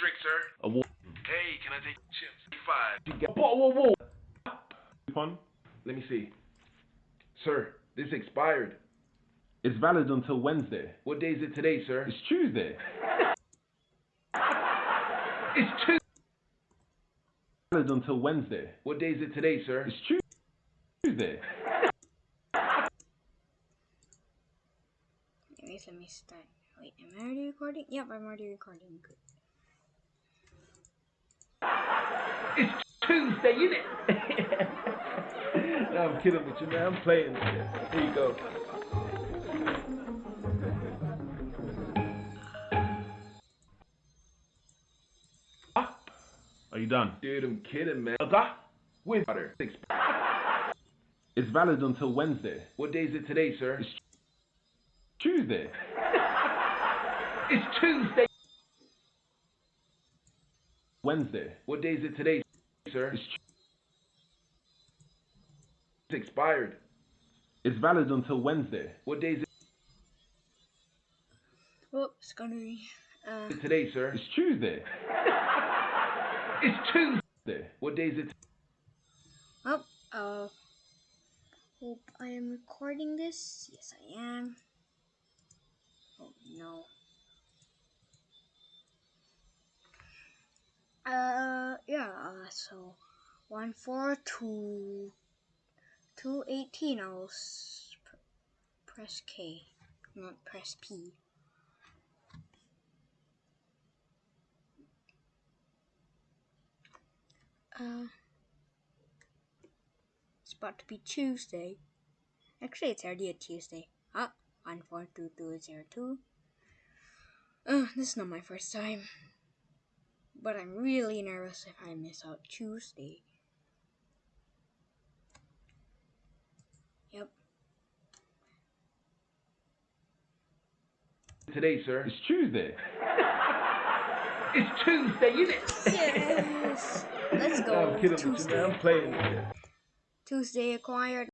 drink, sir? A wa- Hey, can I take chips? Five. You get a bottle of water. Coupon. Let me see. Sir, this expired. It's valid until Wednesday. What day is it today, sir? It's Tuesday. It's Tuesday. Valid until Wednesday. What day is it today, sir? It's Tu- Tuesday. Anyways, let me start. Wait, am I already recording? Yep, I'm already recording. Good. It's Tuesday, isn't it? no, I'm kidding with you, man. I'm playing. Here you go. Ah. Are you done? Dude, I'm kidding, man. Ah. With water. It's. It's valid until Wednesday. What day is it today, sir? It's Tuesday. It's Tuesday. Wednesday. What day is it today, sir? It's It's expired. It's valid until Wednesday. What day is it? Whoops, gonna be. Uh, today, sir? It's Tuesday. It's Tuesday. What day is it? oh, uh. Hope I am recording this. Yes, I am. Oh no. Uh, yeah. Uh, so one four two two eighteen. I'll press K, not press P. Uh, it's about to be Tuesday. Actually, it's already a Tuesday. Ah, one four two two zero two. Uh, this is not my first time, but I'm really nervous if I miss out Tuesday. Yep. Today, sir. It's Tuesday. It's Tuesday, isn't it? Yes. Let's No, go. I'm kidding with you, Tuesday. man. I'm playing. Tuesday acquired.